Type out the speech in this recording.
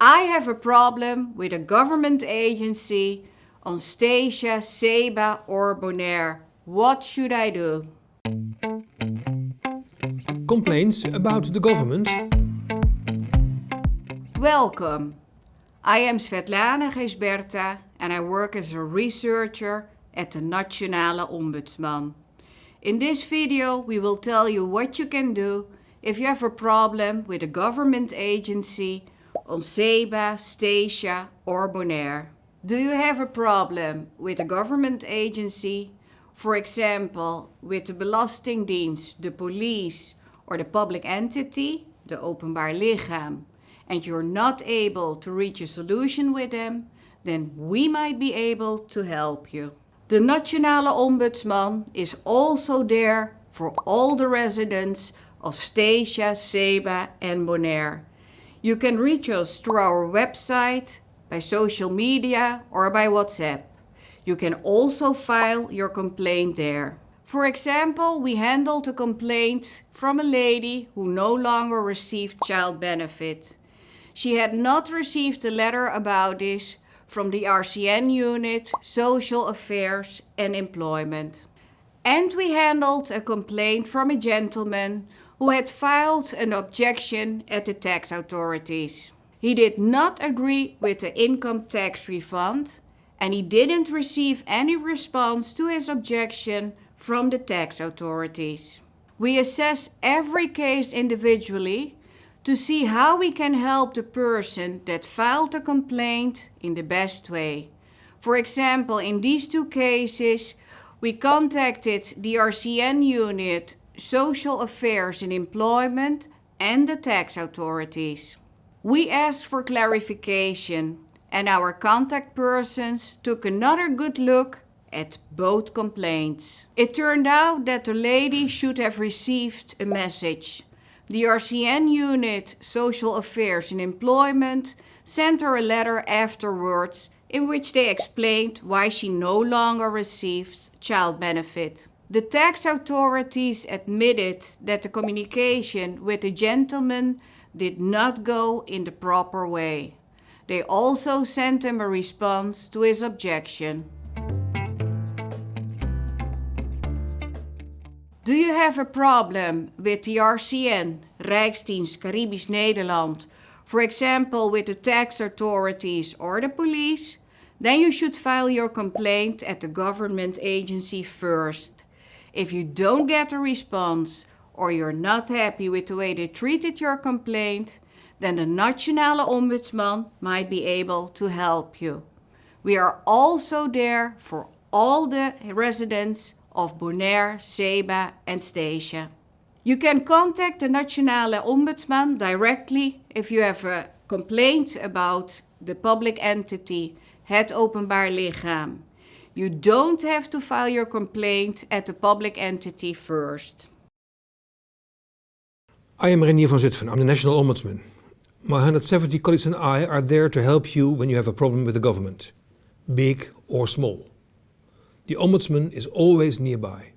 I have a problem with a government agency on Statia, Saba or Bonaire. What should I do? Complaints about the government? Welcome. I am Svetlana Geesberta and I work as a researcher at the Nationale Ombudsman. In this video we will tell you what you can do if you have a problem with a government agency on Saba, Statia or Bonaire. Do you have a problem with a government agency, for example with the Belastingdienst, the police or the public entity, the openbaar lichaam, and you're not able to reach a solution with them, then we might be able to help you. The Nationale Ombudsman is also there for all the residents of Statia, Saba and Bonaire. You can reach us through our website, by social media or by WhatsApp. You can also file your complaint there. For example, we handled a complaint from a lady who no longer received child benefit. She had not received a letter about this from the RCN unit, Social Affairs and Employment. And we handled a complaint from a gentleman who had filed an objection at the tax authorities. He did not agree with the income tax refund and he didn't receive any response to his objection from the tax authorities. We assess every case individually to see how we can help the person that filed the complaint in the best way. For example, in these two cases, we contacted the RCN unit, Social Affairs and Employment and the tax authorities. We asked for clarification and our contact persons took another good look at both complaints. It turned out that the lady should have received a message. The RCN unit, Social Affairs and Employment, sent her a letter afterwards in which they explained why she no longer received child benefit. The tax authorities admitted that the communication with the gentleman did not go in the proper way. They also sent him a response to his objection. Do you have a problem with the RCN, Rijksdienst Caribisch Nederland, for example with the tax authorities or the police? Then you should file your complaint at the government agency first. If you don't get a response, or you're not happy with the way they treated your complaint, then the Nationale Ombudsman might be able to help you. We are also there for all the residents of Bonaire, Saba and Statia. You can contact the Nationale Ombudsman directly if you have a complaint about the public entity, het openbaar lichaam. You don't have to file your complaint at the public entity first. I am Reinier van Zutphen, I'm the National Ombudsman. My 170 colleagues and I are there to help you when you have a problem with the government, big or small. The Ombudsman is always nearby.